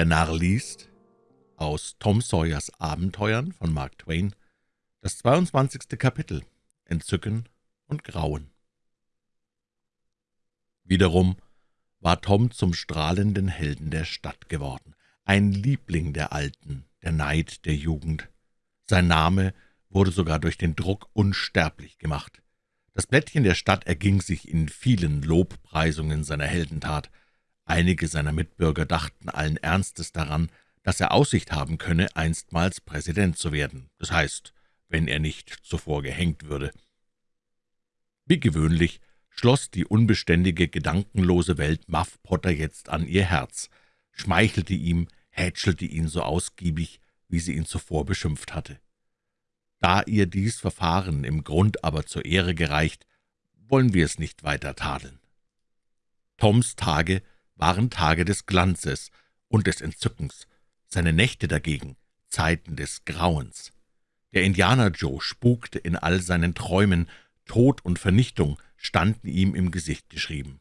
Der Narr liest aus Tom Sawyers Abenteuern von Mark Twain das 22. Kapitel Entzücken und Grauen. Wiederum war Tom zum strahlenden Helden der Stadt geworden, ein Liebling der Alten, der Neid der Jugend. Sein Name wurde sogar durch den Druck unsterblich gemacht. Das Blättchen der Stadt erging sich in vielen Lobpreisungen seiner Heldentat. Einige seiner Mitbürger dachten allen Ernstes daran, dass er Aussicht haben könne, einstmals Präsident zu werden, das heißt, wenn er nicht zuvor gehängt würde. Wie gewöhnlich schloss die unbeständige, gedankenlose Welt Muff Potter jetzt an ihr Herz, schmeichelte ihm, hätschelte ihn so ausgiebig, wie sie ihn zuvor beschimpft hatte. Da ihr dies Verfahren im Grund aber zur Ehre gereicht, wollen wir es nicht weiter tadeln. Toms Tage waren Tage des Glanzes und des Entzückens, seine Nächte dagegen Zeiten des Grauens. Der Indianer Joe spukte in all seinen Träumen, Tod und Vernichtung standen ihm im Gesicht geschrieben.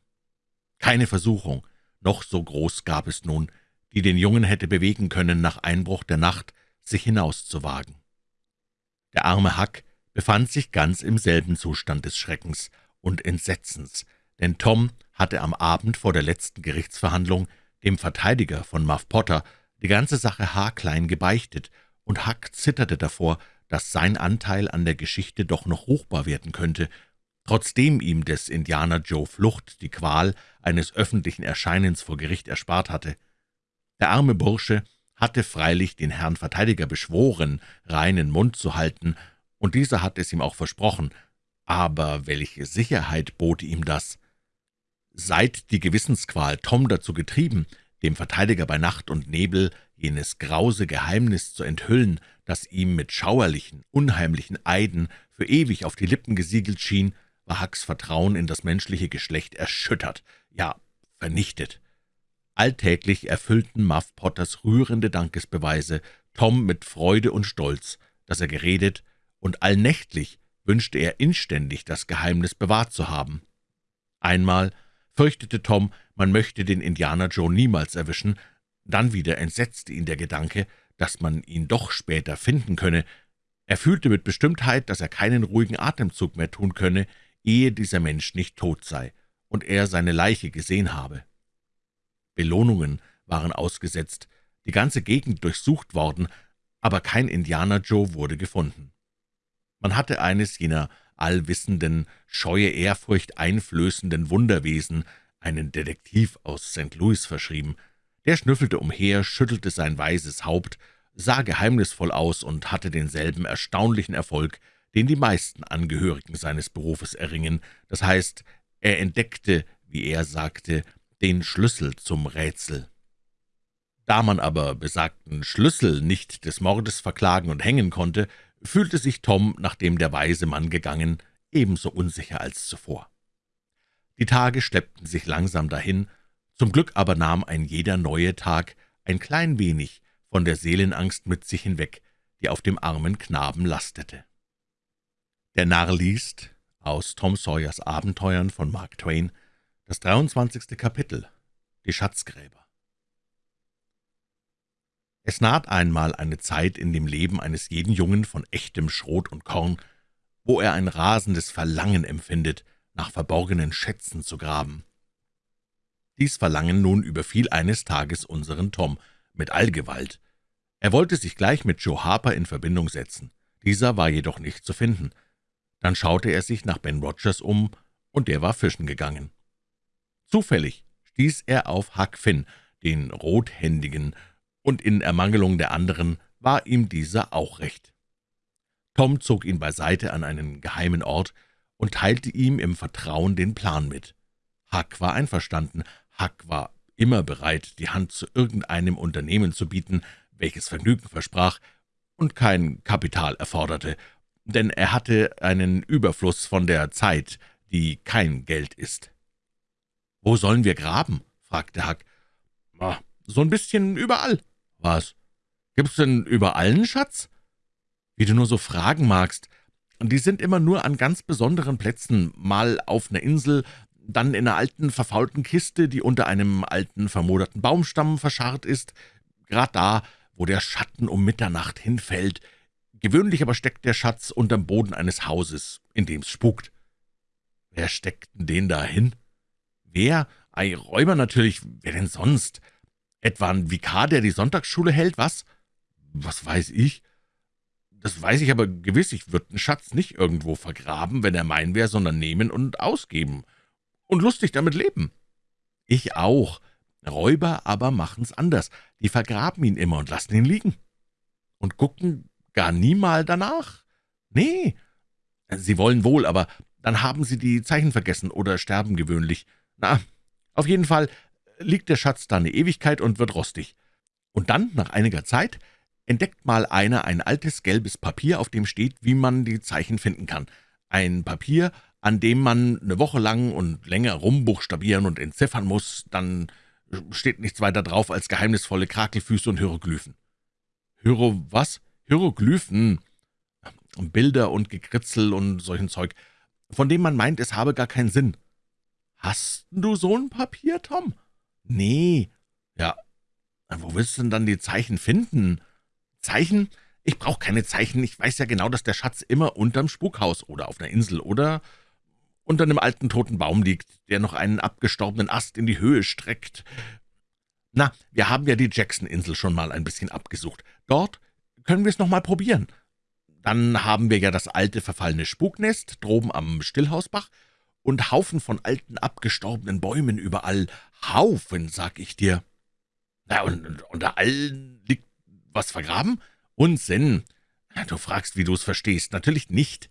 Keine Versuchung, noch so groß gab es nun, die den Jungen hätte bewegen können, nach Einbruch der Nacht sich hinauszuwagen. Der arme Huck befand sich ganz im selben Zustand des Schreckens und Entsetzens, denn Tom hatte am Abend vor der letzten Gerichtsverhandlung dem Verteidiger von Muff Potter die ganze Sache haarklein gebeichtet, und Huck zitterte davor, dass sein Anteil an der Geschichte doch noch ruchbar werden könnte, trotzdem ihm des Indianer Joe Flucht die Qual eines öffentlichen Erscheinens vor Gericht erspart hatte. Der arme Bursche hatte freilich den Herrn Verteidiger beschworen, reinen Mund zu halten, und dieser hatte es ihm auch versprochen, aber welche Sicherheit bot ihm das? Seit die Gewissensqual Tom dazu getrieben, dem Verteidiger bei Nacht und Nebel jenes grause Geheimnis zu enthüllen, das ihm mit schauerlichen, unheimlichen Eiden für ewig auf die Lippen gesiegelt schien, war Hucks Vertrauen in das menschliche Geschlecht erschüttert, ja vernichtet. Alltäglich erfüllten Muff Potters rührende Dankesbeweise Tom mit Freude und Stolz, dass er geredet, und allnächtlich wünschte er inständig, das Geheimnis bewahrt zu haben. Einmal fürchtete Tom, man möchte den Indianer Joe niemals erwischen, dann wieder entsetzte ihn der Gedanke, dass man ihn doch später finden könne. Er fühlte mit Bestimmtheit, dass er keinen ruhigen Atemzug mehr tun könne, ehe dieser Mensch nicht tot sei und er seine Leiche gesehen habe. Belohnungen waren ausgesetzt, die ganze Gegend durchsucht worden, aber kein Indianer Joe wurde gefunden. Man hatte eines jener allwissenden, scheue Ehrfurcht einflößenden Wunderwesen, einen Detektiv aus St. Louis verschrieben. Der schnüffelte umher, schüttelte sein weißes Haupt, sah geheimnisvoll aus und hatte denselben erstaunlichen Erfolg, den die meisten Angehörigen seines Berufes erringen, das heißt, er entdeckte, wie er sagte, den Schlüssel zum Rätsel. Da man aber besagten Schlüssel nicht des Mordes verklagen und hängen konnte, fühlte sich Tom, nachdem der weise Mann gegangen, ebenso unsicher als zuvor. Die Tage schleppten sich langsam dahin, zum Glück aber nahm ein jeder neue Tag ein klein wenig von der Seelenangst mit sich hinweg, die auf dem armen Knaben lastete. Der Narr liest aus Tom Sawyers Abenteuern von Mark Twain das 23. Kapitel Die Schatzgräber Es naht einmal eine Zeit in dem Leben eines jeden Jungen von echtem Schrot und Korn, wo er ein rasendes Verlangen empfindet, nach verborgenen Schätzen zu graben. Dies Verlangen nun überfiel eines Tages unseren Tom mit Allgewalt. Er wollte sich gleich mit Joe Harper in Verbindung setzen. Dieser war jedoch nicht zu finden. Dann schaute er sich nach Ben Rogers um, und der war fischen gegangen. Zufällig stieß er auf Huck Finn, den Rothändigen, und in Ermangelung der anderen war ihm dieser auch recht. Tom zog ihn beiseite an einen geheimen Ort und teilte ihm im Vertrauen den Plan mit. Huck war einverstanden, Huck war immer bereit, die Hand zu irgendeinem Unternehmen zu bieten, welches Vergnügen versprach und kein Kapital erforderte, denn er hatte einen Überfluss von der Zeit, die kein Geld ist. »Wo sollen wir graben?« fragte Huck. »So ein bisschen überall.« »Was? Gibt's denn überall einen Schatz?« »Wie du nur so fragen magst. Die sind immer nur an ganz besonderen Plätzen, mal auf einer Insel, dann in einer alten, verfaulten Kiste, die unter einem alten, vermoderten Baumstamm verscharrt ist. grad da, wo der Schatten um Mitternacht hinfällt. Gewöhnlich aber steckt der Schatz unterm Boden eines Hauses, in dem's spukt.« »Wer steckt denn den da hin?« »Wer? Ei, Räuber natürlich, wer denn sonst? Etwa ein Vikar, der die Sonntagsschule hält, was?« »Was weiß ich?« »Das weiß ich aber gewiss, ich würde den Schatz nicht irgendwo vergraben, wenn er mein wäre, sondern nehmen und ausgeben. Und lustig damit leben.« »Ich auch. Räuber aber machen's anders. Die vergraben ihn immer und lassen ihn liegen. Und gucken gar niemal danach. Nee, sie wollen wohl, aber dann haben sie die Zeichen vergessen oder sterben gewöhnlich. Na, auf jeden Fall liegt der Schatz da eine Ewigkeit und wird rostig. Und dann, nach einiger Zeit, entdeckt mal einer ein altes gelbes Papier, auf dem steht, wie man die Zeichen finden kann. Ein Papier, an dem man eine Woche lang und länger rumbuchstabieren und entziffern muss, dann steht nichts weiter drauf als geheimnisvolle Krakelfüße und Hieroglyphen. Hiero was? Hieroglyphen? Bilder und Gekritzel und solchen Zeug, von dem man meint, es habe gar keinen Sinn. Hast du so ein Papier, Tom? Nee. Ja, wo willst du denn dann die Zeichen finden? Zeichen? Ich brauche keine Zeichen. Ich weiß ja genau, dass der Schatz immer unterm Spukhaus oder auf einer Insel oder unter einem alten toten Baum liegt, der noch einen abgestorbenen Ast in die Höhe streckt. Na, wir haben ja die Jackson-Insel schon mal ein bisschen abgesucht. Dort können wir es noch mal probieren. Dann haben wir ja das alte, verfallene Spuknest droben am Stillhausbach und Haufen von alten, abgestorbenen Bäumen überall. Haufen, sag ich dir. Na, und unter allen liegt was vergraben? Unsinn. Du fragst, wie du es verstehst. Natürlich nicht.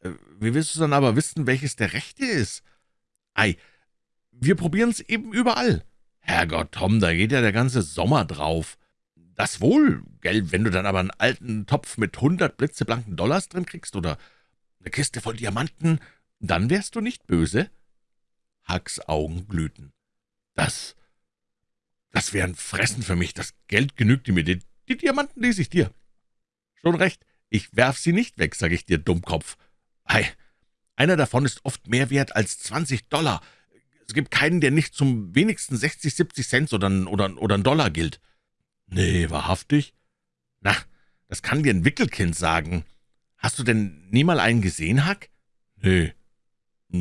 Äh, wie willst du dann aber wissen, welches der rechte ist? Ei, wir probieren's eben überall. Herrgott, Tom, da geht ja der ganze Sommer drauf. Das wohl, gell, wenn du dann aber einen alten Topf mit hundert blitzeblanken Dollars drin kriegst oder eine Kiste voll Diamanten, dann wärst du nicht böse. Hucks Augen glühten. Das, das wäre ein Fressen für mich, das Geld genügte mir, die, die Diamanten lese ich dir. Schon recht, ich werf sie nicht weg, sag ich dir, Dummkopf. Ei, einer davon ist oft mehr wert als zwanzig Dollar. Es gibt keinen, der nicht zum wenigsten sechzig, siebzig Cent oder, oder, oder einen Dollar gilt. Nee, wahrhaftig? Na, das kann dir ein Wickelkind sagen. Hast du denn nie mal einen gesehen, Hack? Nee,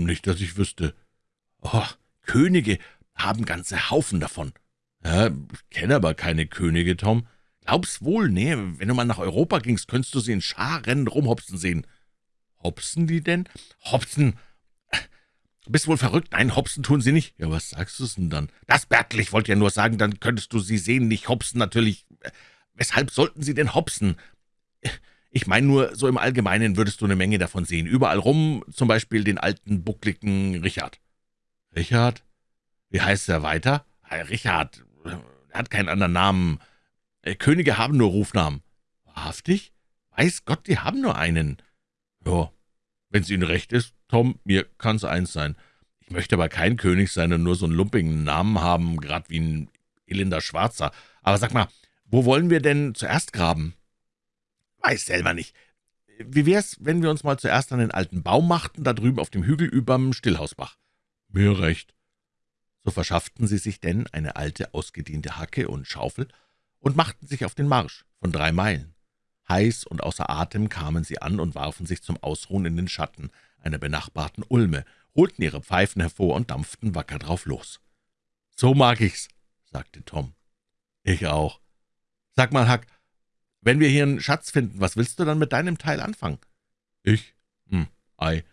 nicht, dass ich wüsste. Oh, Könige haben ganze Haufen davon. Ja, ich kenne aber keine Könige, Tom. Glaub's wohl, nee, wenn du mal nach Europa gingst, könntest du sie in Scharen rumhopsen sehen. Hopsen die denn? Hopsen! Du bist wohl verrückt. Nein, hopsen tun sie nicht. Ja, was sagst du denn dann? Das Bertel, ich wollte ja nur sagen, dann könntest du sie sehen, nicht hopsen natürlich. Weshalb sollten sie denn hopsen? Ich meine nur, so im Allgemeinen würdest du eine Menge davon sehen. Überall rum, zum Beispiel den alten, buckligen Richard. Richard? Wie heißt er weiter? Richard. Er hat keinen anderen Namen. Äh, Könige haben nur Rufnamen. Wahrhaftig? Weiß Gott, die haben nur einen. Ja, wenn's Ihnen recht ist, Tom, mir kann's eins sein. Ich möchte aber kein König sein und nur so einen lumpigen Namen haben, grad wie ein elender Schwarzer. Aber sag mal, wo wollen wir denn zuerst graben?« »Weiß selber nicht. Wie wär's, wenn wir uns mal zuerst an den alten Baum machten, da drüben auf dem Hügel überm Stillhausbach?« »Mir recht.« So verschafften sie sich denn eine alte, ausgediente Hacke und Schaufel und machten sich auf den Marsch von drei Meilen. Heiß und außer Atem kamen sie an und warfen sich zum Ausruhen in den Schatten einer benachbarten Ulme, holten ihre Pfeifen hervor und dampften wacker drauf los. »So mag ich's«, sagte Tom. »Ich auch. Sag mal, Huck, wenn wir hier einen Schatz finden, was willst du dann mit deinem Teil anfangen?« »Ich? Hm, ei.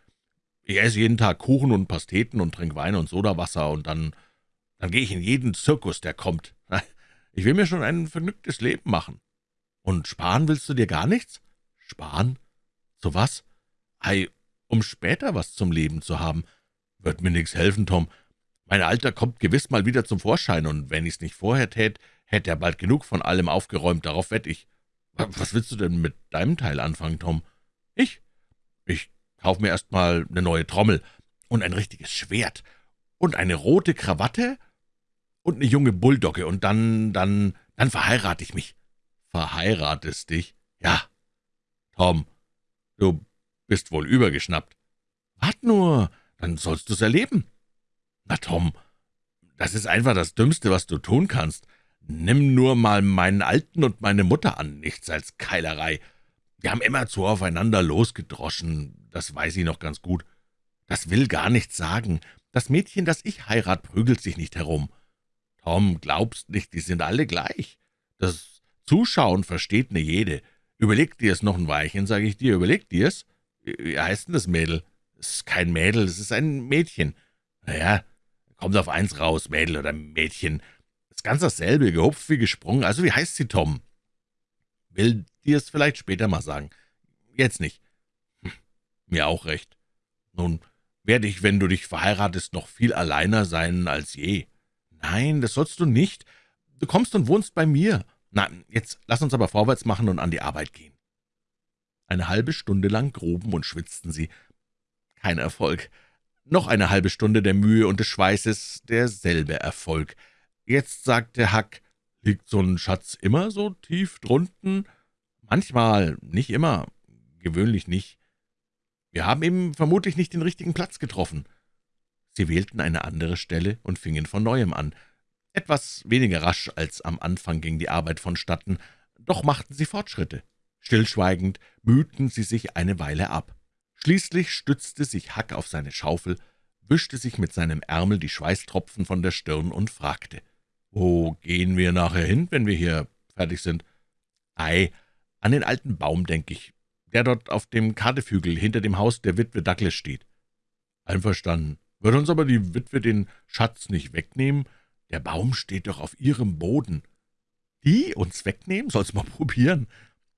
Ich esse jeden Tag Kuchen und Pasteten und trinke Wein und Sodawasser und dann, dann gehe ich in jeden Zirkus, der kommt. Ich will mir schon ein vergnügtes Leben machen.« »Und sparen willst du dir gar nichts?« »Sparen? Zu was?« »Ei, um später was zum Leben zu haben. Wird mir nichts helfen, Tom. Mein Alter kommt gewiss mal wieder zum Vorschein, und wenn ich's nicht vorher tät, hätte er bald genug von allem aufgeräumt, darauf wett ich. Was willst du denn mit deinem Teil anfangen, Tom? Ich? Ich kauf mir erst mal eine neue Trommel und ein richtiges Schwert und eine rote Krawatte und eine junge Bulldogge, und dann, dann, dann verheirate ich mich. Verheiratest dich? Ja. Tom, du bist wohl übergeschnappt. Wart nur, dann sollst du's erleben. Na, Tom, das ist einfach das Dümmste, was du tun kannst. Nimm nur mal meinen Alten und meine Mutter an, nichts als Keilerei. Wir haben immerzu aufeinander losgedroschen, das weiß ich noch ganz gut. Das will gar nichts sagen. Das Mädchen, das ich heirat, prügelt sich nicht herum. Tom, glaubst nicht, die sind alle gleich. Das Zuschauen versteht ne jede. Überleg dir es noch ein Weilchen, sage ich dir, überleg dir es. Wie heißt denn das Mädel? Es ist kein Mädel, es ist ein Mädchen. Naja, kommt auf eins raus, Mädel oder Mädchen. Ist ganz dasselbe, gehupft wie gesprungen. Also wie heißt sie, Tom? Will dir es vielleicht später mal sagen. Jetzt nicht. Hm, mir auch recht. Nun werde ich, wenn du dich verheiratest, noch viel alleiner sein als je. Nein, das sollst du nicht. Du kommst und wohnst bei mir. Na, jetzt lass uns aber vorwärts machen und an die Arbeit gehen. Eine halbe Stunde lang gruben und schwitzten sie. Kein Erfolg. Noch eine halbe Stunde der Mühe und des Schweißes, derselbe Erfolg. Jetzt sagte Hack, liegt so ein Schatz immer so tief drunten? Manchmal, nicht immer, gewöhnlich nicht. Wir haben eben vermutlich nicht den richtigen Platz getroffen. Sie wählten eine andere Stelle und fingen von Neuem an. Etwas weniger rasch als am Anfang ging die Arbeit vonstatten, doch machten sie Fortschritte. Stillschweigend mühten sie sich eine Weile ab. Schließlich stützte sich Hack auf seine Schaufel, wischte sich mit seinem Ärmel die Schweißtropfen von der Stirn und fragte, »Wo gehen wir nachher hin, wenn wir hier fertig sind?« »Ei, an den alten Baum, denke ich, der dort auf dem Kadefügel hinter dem Haus der Witwe Douglas steht.« »Einverstanden. Wird uns aber die Witwe den Schatz nicht wegnehmen? Der Baum steht doch auf ihrem Boden.« »Die uns wegnehmen? Soll's mal probieren.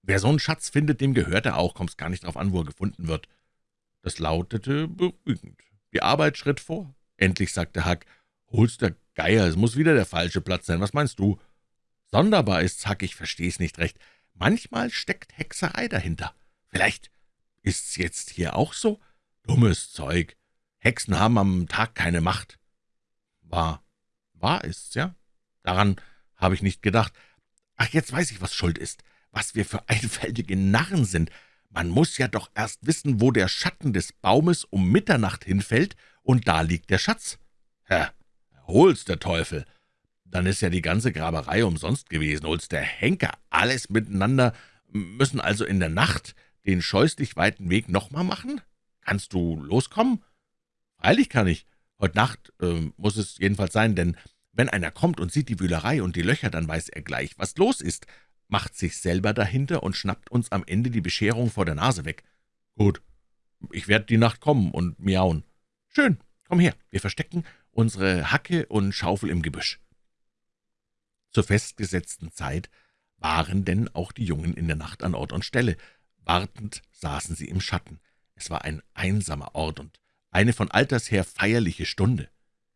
Wer so einen Schatz findet, dem gehört er auch, kommt's gar nicht drauf an, wo er gefunden wird.« Das lautete beruhigend. Die Arbeit schritt vor. Endlich sagte Hack, »Hol's der Geier, es muss wieder der falsche Platz sein. Was meinst du?« »Sonderbar ist's, Hack, ich versteh's nicht recht. Manchmal steckt Hexerei dahinter. Vielleicht ist's jetzt hier auch so? Dummes Zeug. Hexen haben am Tag keine Macht.« »Wahr, wahr ist's, ja? Daran habe ich nicht gedacht. Ach, jetzt weiß ich, was schuld ist was wir für einfältige Narren sind. Man muss ja doch erst wissen, wo der Schatten des Baumes um Mitternacht hinfällt, und da liegt der Schatz. Herr, hol's der Teufel. Dann ist ja die ganze Graberei umsonst gewesen. Hol's der Henker, alles miteinander, müssen also in der Nacht den scheußlich weiten Weg nochmal machen? Kannst du loskommen? Freilich kann ich. Heute Nacht äh, muss es jedenfalls sein, denn wenn einer kommt und sieht die Wühlerei und die Löcher, dann weiß er gleich, was los ist macht sich selber dahinter und schnappt uns am Ende die Bescherung vor der Nase weg. Gut, ich werde die Nacht kommen und miauen. Schön, komm her, wir verstecken unsere Hacke und Schaufel im Gebüsch. Zur festgesetzten Zeit waren denn auch die Jungen in der Nacht an Ort und Stelle. Wartend saßen sie im Schatten. Es war ein einsamer Ort und eine von alters her feierliche Stunde.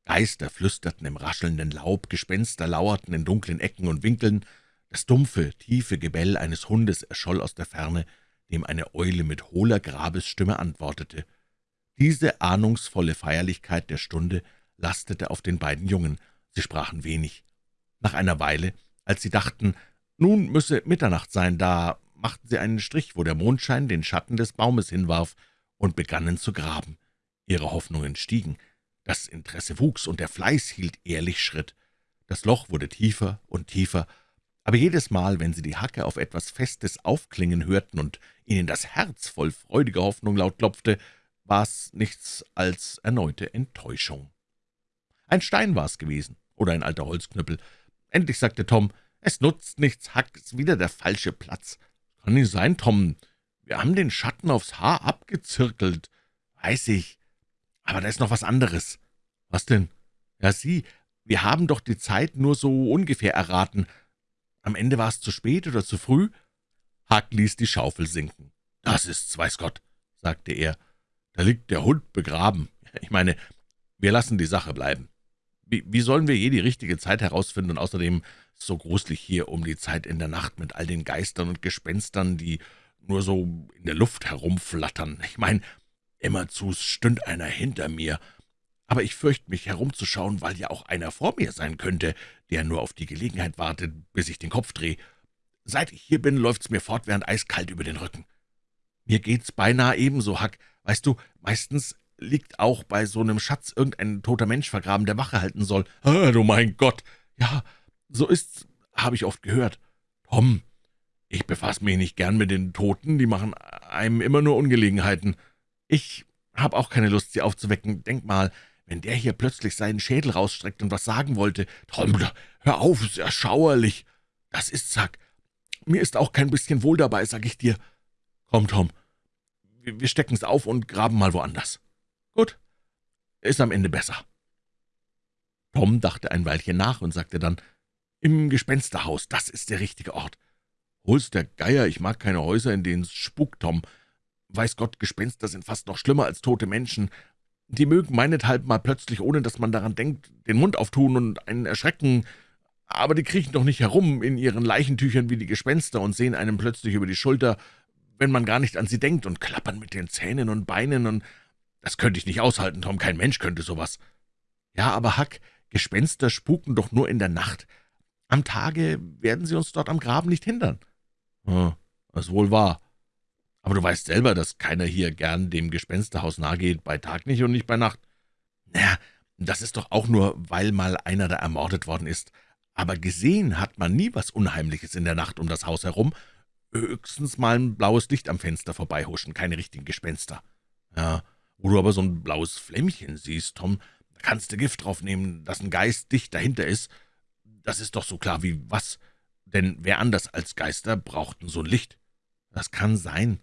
Geister flüsterten im raschelnden Laub, Gespenster lauerten in dunklen Ecken und Winkeln, das dumpfe, tiefe Gebell eines Hundes erscholl aus der Ferne, dem eine Eule mit hohler Grabesstimme antwortete. Diese ahnungsvolle Feierlichkeit der Stunde lastete auf den beiden Jungen. Sie sprachen wenig. Nach einer Weile, als sie dachten, nun müsse Mitternacht sein, da machten sie einen Strich, wo der Mondschein den Schatten des Baumes hinwarf, und begannen zu graben. Ihre Hoffnungen stiegen. Das Interesse wuchs, und der Fleiß hielt ehrlich Schritt. Das Loch wurde tiefer und tiefer, aber jedes Mal, wenn sie die Hacke auf etwas Festes aufklingen hörten und ihnen das Herz voll freudiger Hoffnung laut klopfte, war es nichts als erneute Enttäuschung. Ein Stein war es gewesen oder ein alter Holzknüppel. Endlich sagte Tom, »Es nutzt nichts, Hack ist wieder der falsche Platz.« »Kann nicht sein, Tom. Wir haben den Schatten aufs Haar abgezirkelt.« »Weiß ich. Aber da ist noch was anderes.« »Was denn?« »Ja, Sie, wir haben doch die Zeit nur so ungefähr erraten. Am Ende war es zu spät oder zu früh?« Huck ließ die Schaufel sinken. »Das ist's, weiß Gott«, sagte er. »Da liegt der Hund begraben. Ich meine, wir lassen die Sache bleiben. Wie, wie sollen wir je die richtige Zeit herausfinden und außerdem so gruselig hier um die Zeit in der Nacht mit all den Geistern und Gespenstern, die nur so in der Luft herumflattern. Ich meine, immerzu stünd einer hinter mir, aber ich fürchte mich herumzuschauen, weil ja auch einer vor mir sein könnte, der nur auf die Gelegenheit wartet, bis ich den Kopf drehe. Seit ich hier bin, läuft's mir fortwährend eiskalt über den Rücken. Mir geht's beinahe ebenso, Hack. Weißt du, meistens liegt auch bei so einem Schatz irgendein toter Mensch vergraben, der Wache halten soll. Ah, du mein Gott! Ja, so ist's habe ich oft gehört. Tom, ich befasse mich nicht gern mit den Toten, die machen einem immer nur Ungelegenheiten. Ich habe auch keine Lust, sie aufzuwecken. Denk mal, wenn der hier plötzlich seinen Schädel rausstreckt und was sagen wollte. Tom, hör auf, ist ja schauerlich. Das ist Zack. Mir ist auch kein bisschen wohl dabei, sag ich dir. Komm, Tom, wir stecken's auf und graben mal woanders. Gut, ist am Ende besser. Tom dachte ein Weilchen nach und sagte dann, »Im Gespensterhaus, das ist der richtige Ort.« »Hol's der Geier, ich mag keine Häuser, in denen es spukt, Tom. Weiß Gott, Gespenster sind fast noch schlimmer als tote Menschen. Die mögen meinethalb mal plötzlich, ohne dass man daran denkt, den Mund auftun und einen erschrecken, aber die kriechen doch nicht herum in ihren Leichentüchern wie die Gespenster und sehen einem plötzlich über die Schulter, wenn man gar nicht an sie denkt, und klappern mit den Zähnen und Beinen, und das könnte ich nicht aushalten, Tom, kein Mensch könnte sowas. Ja, aber Hack, Gespenster spuken doch nur in der Nacht. Am Tage werden sie uns dort am Graben nicht hindern.« »Hm, das ist wohl wahr. Aber du weißt selber, dass keiner hier gern dem Gespensterhaus nahe geht, bei Tag nicht und nicht bei Nacht.« »Na, das ist doch auch nur, weil mal einer da ermordet worden ist. Aber gesehen hat man nie was Unheimliches in der Nacht um das Haus herum, höchstens mal ein blaues Licht am Fenster vorbeihuschen, keine richtigen Gespenster. Ja, wo du aber so ein blaues Flämmchen siehst, Tom, da kannst du Gift drauf nehmen, dass ein Geist dicht dahinter ist. Das ist doch so klar wie was, denn wer anders als Geister brauchten so ein Licht? Das kann sein,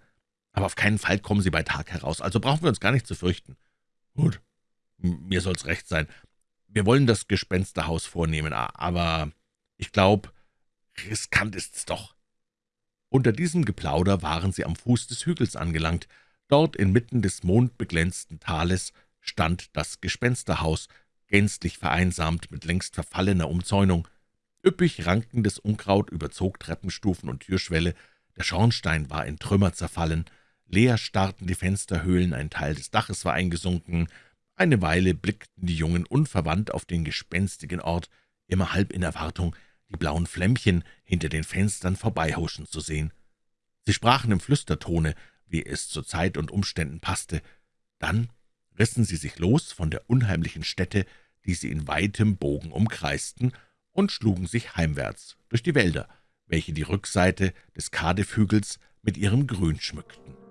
aber auf keinen Fall kommen sie bei Tag heraus, also brauchen wir uns gar nicht zu fürchten. Gut, mir soll's recht sein. Wir wollen das Gespensterhaus vornehmen, aber ich glaube, riskant ist's doch.« Unter diesem Geplauder waren sie am Fuß des Hügels angelangt. Dort inmitten des mondbeglänzten Tales stand das Gespensterhaus, gänzlich vereinsamt mit längst verfallener Umzäunung. Üppig rankendes Unkraut überzog Treppenstufen und Türschwelle, der Schornstein war in Trümmer zerfallen, leer starrten die Fensterhöhlen, ein Teil des Daches war eingesunken. Eine Weile blickten die Jungen unverwandt auf den gespenstigen Ort, immer halb in Erwartung, die blauen Flämmchen hinter den Fenstern vorbeihuschen zu sehen. Sie sprachen im Flüstertone, wie es zu Zeit und Umständen passte. Dann rissen sie sich los von der unheimlichen Stätte, die sie in weitem Bogen umkreisten, und schlugen sich heimwärts durch die Wälder, welche die Rückseite des Kadefhügels mit ihrem Grün schmückten.